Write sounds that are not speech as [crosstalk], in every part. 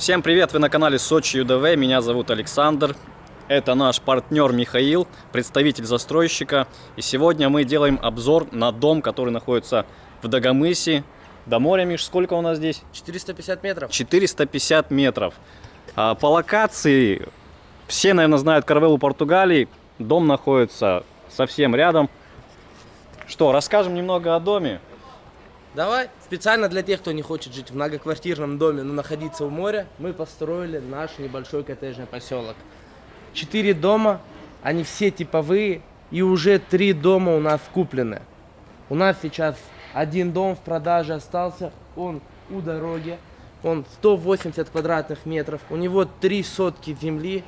Всем привет, вы на канале Сочи ЮДВ, меня зовут Александр. Это наш партнер Михаил, представитель застройщика. И сегодня мы делаем обзор на дом, который находится в Дагомысе. До моря, Миш, сколько у нас здесь? 450 метров. 450 метров. А, По локации, все, наверное, знают Карвелу Португалии. Дом находится совсем рядом. Что, расскажем немного о доме? Давай, специально для тех, кто не хочет жить в многоквартирном доме, но находиться у моря, мы построили наш небольшой коттеджный поселок. Четыре дома, они все типовые, и уже три дома у нас куплены. У нас сейчас один дом в продаже остался, он у дороги, он 180 квадратных метров, у него три сотки земли,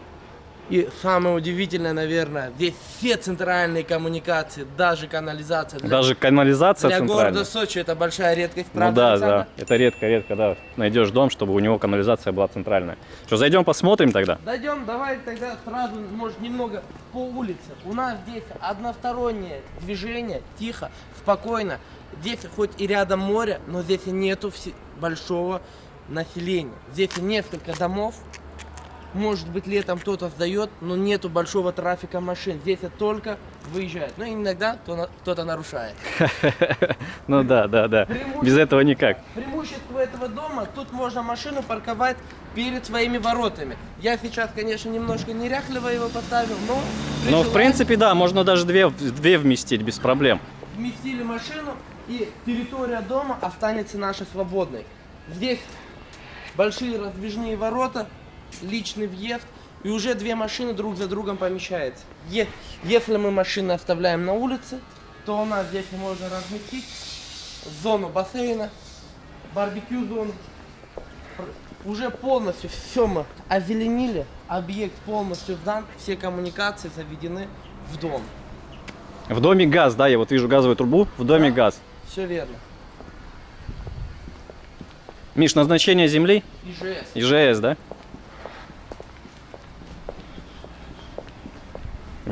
и самое удивительное, наверное, здесь все центральные коммуникации, даже канализация. Для, Даже канализация для города Сочи это большая редкость, Ну правда, да, Александр? да. Это редко-редко, да. Найдешь дом, чтобы у него канализация была центральная. Что, зайдем посмотрим тогда? Дойдем, давай тогда сразу, может, немного по улице. У нас здесь одностороннее движение, тихо, спокойно. Здесь хоть и рядом море, но здесь нету большого населения. Здесь несколько домов. Может быть, летом кто-то сдает, но нету большого трафика машин. Здесь это только выезжает. Ну, иногда кто-то нарушает. [laughs] Ну да, да, да. Без этого никак. Преимущество этого дома, тут можно машину парковать перед своими воротами. Я сейчас, конечно, немножко неряхливо его поставил, но... Ну, в принципе, да, можно даже две, две вместить без проблем. Вместили машину, и территория дома останется наша свободной. Здесь большие раздвижные ворота, личный въезд, и уже две машины друг за другом помещаются. Е- Если мы машины оставляем на улице, то у нас здесь можно разместить зону бассейна, барбекю зону. Уже полностью все мы озеленили, объект полностью сдан, все коммуникации заведены в дом. В доме газ, да, я вот вижу газовую трубу, в доме Да. газ. Все верно. Миш, назначение земли? ИЖС. ИЖС, да?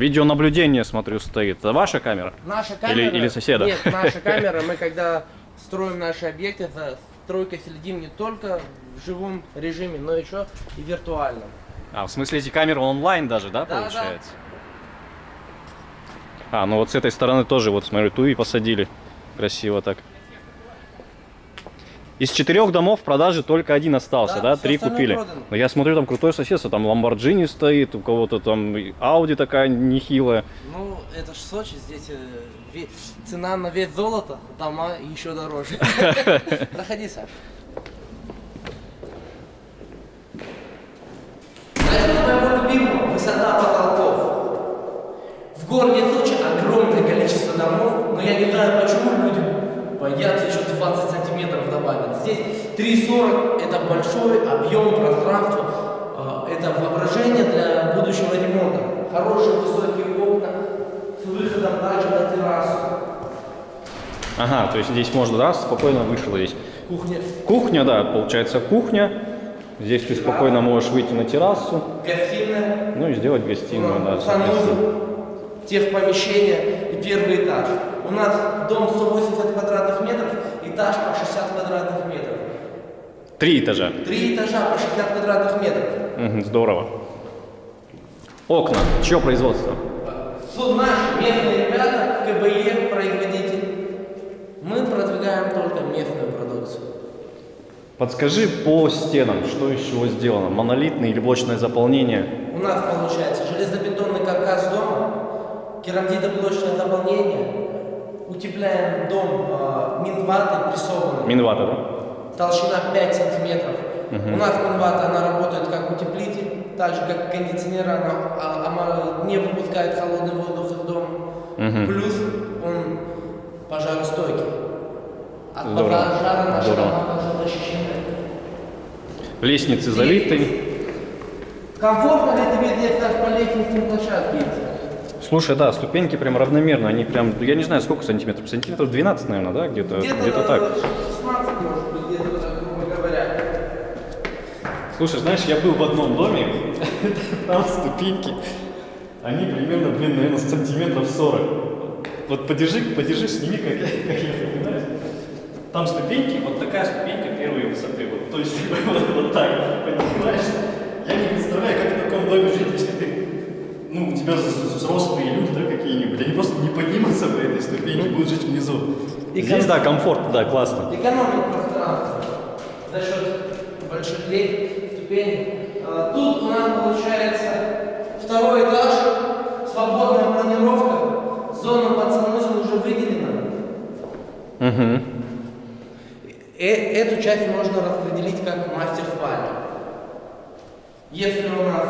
Видеонаблюдение, смотрю, стоит. Это ваша камера? Наша камера... или соседа? Нет, наша [laughs] камера. Мы когда строим наши объекты, за стройкой следим не только в живом режиме, но еще и виртуальном. А, в смысле эти камеры онлайн даже, да, Да, получается? А, ну вот с этой стороны тоже, вот смотрю, туи посадили. Красиво так. Из четырех домов в продаже только один остался, Да, да? Три купили. продано. Но я смотрю, там крутое соседство, там Ламборджини стоит, у кого-то там Ауди такая нехилая. Ну, это ж Сочи, здесь э, цена на вес золота, дома еще дороже. [laughs] Проходи, Саш. Высота потолков. В городе Сочи огромное количество домов, но я не знаю, почему люди боятся еще 20 сантиметров. Здесь 3,40 это большой объем пространства, э, это воображение для будущего ремонта. Хорошие высокие окна с выходом также на террасу. Ага, то есть здесь можно, да, спокойно вышел здесь. Кухня, Кухня, да, получается кухня. Здесь ты спокойно можешь выйти на террасу, гостиная, ну и сделать гостиную, да, соответственно. санузел, техпомещение и первый этаж. У нас дом 180 квадратных метров, этаж по 60 квадратных метров. Три этажа. Три этажа по 60 квадратных метров. Мгм, здорово. Окна. Чье производство? Суд наши местные ребята, КБЕ, производитель. Мы продвигаем только местную продукцию. Подскажи по стенам, что из чего сделано? Монолитное или блочное заполнение? У нас получается железобетонный каркас дома, керамзитоблочное заполнение, утепляем дом э, минватой прессованной. Минвата, да? Толщина 5 сантиметров. У нас минвата, она работает как утеплитель, так же как кондиционер, она, а- она не выпускает холодный воздух из дома. Плюс он пожаростойкий. От Здорово. пожара наша Здорово. дома защищены. Лестницы залиты. Комфортно ли тебе так по лестничной площадке идти? Слушай, да, ступеньки прям равномерно, они прям, я не знаю, сколько сантиметров, сантиметров 12, наверное, да, где-то где, -то, где -то так. Слушай, знаешь, я был в одном доме, [laughs] там ступеньки, они примерно, блин, наверное, сантиметров 40. Вот подержи, подержи, сними, как, [laughs] как я понимаю. Там ступеньки, вот такая ступенька первой высоты, вот, то есть [laughs] вот, вот так, понимаешь? Я не представляю, как в таком доме жить, если ты ну, у тебя взрослые люди, да, какие-нибудь, они просто не поднимутся по этой ступеньке, будут жить внизу. И Здесь, ком- да, комфортно, да, классно. Экономить пространство за счет больших лестниц, ступеней. А, Тут у нас получается второй этаж, свободная планировка, зона под санузел уже выделена. Угу. Э- Эту часть можно распределить как мастер спальню. Если у нас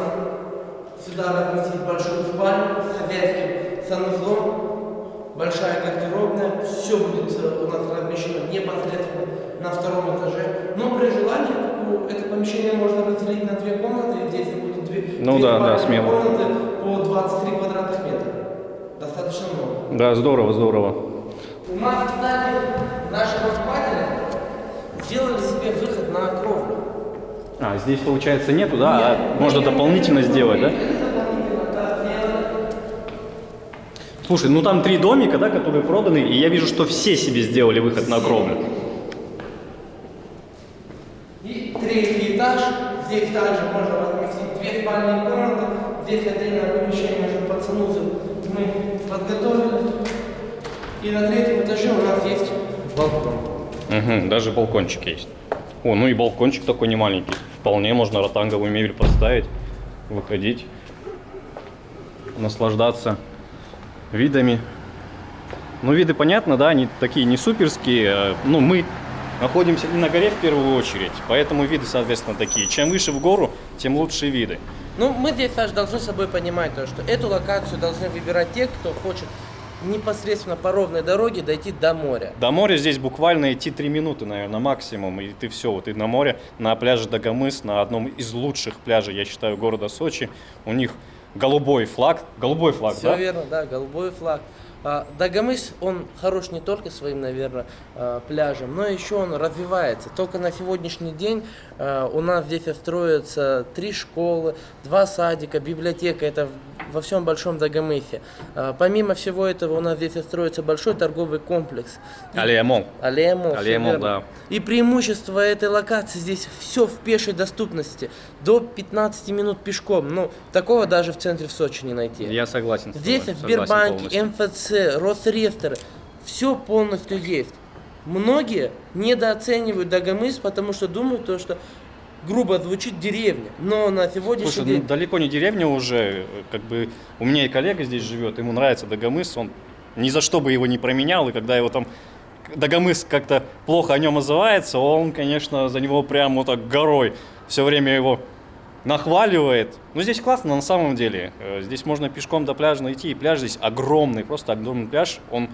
сюда разместить большую спальню с хозяйским санузлом, большая гардеробная, все будет э, у нас размещено непосредственно на втором этаже. Но при желании это помещение можно разделить на две комнаты. Здесь будет две, Ну две да, да, смело. комнаты по 23 квадратных метра. Достаточно много. Да, здорово, здорово. У нас, кстати, наши покупатели сделали себе выход на кровлю. А, здесь, получается, нету, да? А можно дополнительно сделать, да? Слушай, ну там три домика, да, которые проданы, и я вижу, что все себе сделали выход на кровлю. И третий этаж. Здесь также можно разместить две спальные комнаты. Здесь отдельное помещение уже под санузел мы подготовили. И на третьем этаже у нас есть балкон. Угу, даже балкончик есть. О, ну и балкончик такой не маленький. Вполне можно ротанговую мебель поставить, выходить, наслаждаться видами. Ну, виды понятно, да, они такие не суперские. э, Ну, мы находимся на горе в первую очередь, поэтому виды, соответственно, такие. Чем выше в гору, тем лучше виды. Ну, мы здесь, Саш, должны с собой понимать то, что эту локацию должны выбирать те, кто хочет непосредственно по ровной дороге дойти до моря. До моря здесь буквально идти 3 минуты, наверное, максимум, и ты все, вот ты на море, на пляже Дагомыс, на одном из лучших пляжей, я считаю, города Сочи. У них голубой флаг, голубой флаг, Все да? верно, да, голубой флаг. А, Дагомыс, он хорош не только своим, наверное, а, пляжем, но еще он развивается. Только на сегодняшний день а, у нас здесь строятся три школы, два садика, библиотека. Это во всем большом Дагомысе. Помимо всего этого у нас здесь строится большой торговый комплекс. И- Аллея Мол. Аллея Мол, всё Аллея Мол, верно. да. И преимущество этой локации здесь все в пешей доступности. До 15 минут пешком. Ну, такого даже в центре в Сочи не найти. Я согласен. Здесь тобой, согласен Сбербанки, МФЦ, Росреестр, все полностью есть. Многие недооценивают Дагомыс, потому что думают, то, что грубо звучит деревня. Но на сегодняшний Слушай, день... ну далеко не деревня уже, э, как бы у меня и коллега здесь живет, ему нравится Дагомыс, он ни за что бы его не променял, и когда его там Дагомыс как-то плохо о нем отзывается, он, конечно, за него прям вот так горой все время его нахваливает. Ну, здесь классно на самом деле. Э, Здесь можно пешком до пляжа найти, и пляж здесь огромный, просто огромный пляж. Он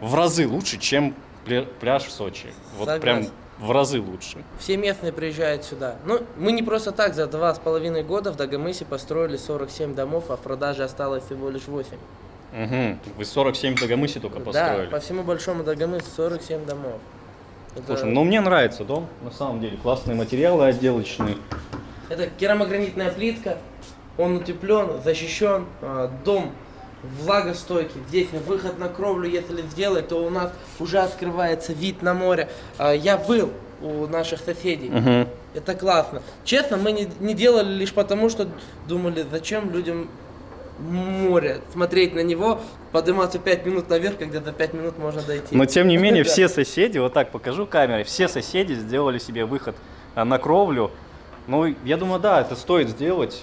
в разы лучше, чем пля- пляж в Сочи. Вот прям Согласен. в разы лучше. Все местные приезжают сюда. Ну, мы не просто так за два с половиной года в Дагомысе построили 47 домов, а в продаже осталось всего лишь 8. Угу. Вы 47 в Дагомысе только Да, построили. по всему большому Дагомысу 47 домов. Это, Слушай, ну мне нравится дом, на самом деле. Классные материалы отделочные. Это керамогранитная плитка, он утеплен, защищен, а, дом влагостойкий. Здесь выход на кровлю, если сделать, то у нас уже открывается вид на море. А, Я был у наших соседей. Угу. Это классно. Честно, мы не, не делали лишь потому, что думали, зачем людям море, смотреть на него, подниматься 5 минут наверх, когда за 5 минут можно дойти. Но тем не менее, [laughs] все соседи, вот так покажу камерой, все соседи сделали себе выход а, на кровлю. Ну, я думаю, да, это стоит сделать.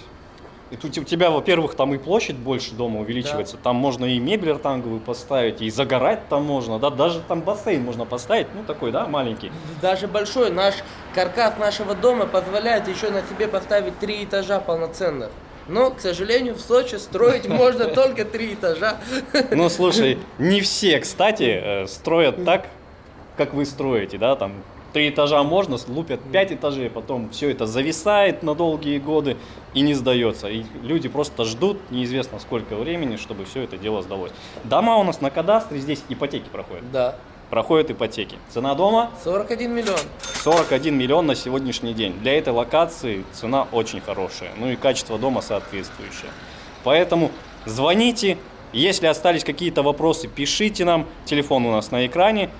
И тут у тебя, во-первых, там и площадь больше дома увеличивается, там можно и мебель ротанговую поставить, и загорать там можно, да, даже там бассейн можно поставить, ну такой, да, маленький. Даже большой наш каркас нашего дома позволяет еще на себе поставить три этажа полноценных. Но, к сожалению, в Сочи строить [laughs] можно только три этажа. Ну, слушай, [laughs] не все, кстати, э, строят так, как вы строите, да, там три этажа можно, лупят пять этажей, потом все это зависает на долгие годы и не сдается. И люди просто ждут неизвестно сколько времени, чтобы все это дело сдалось. Дома у нас на кадастре, здесь ипотеки проходят. Да. Проходят ипотеки. Цена дома 41 миллион. 41 миллион на сегодняшний день. Для этой локации цена очень хорошая. Ну и качество дома соответствующее. Поэтому звоните. Если остались какие-то вопросы, пишите нам. Телефон у нас на экране.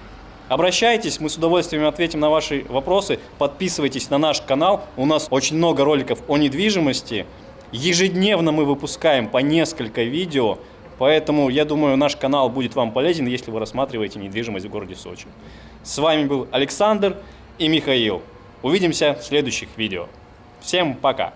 Обращайтесь, мы с удовольствием ответим на ваши вопросы. Подписывайтесь на наш канал. У нас очень много роликов о недвижимости. Ежедневно мы выпускаем по несколько видео, поэтому я думаю, наш канал будет вам полезен, если вы рассматриваете недвижимость в городе Сочи. С вами был Александр и Михаил. Увидимся в следующих видео. Всем пока!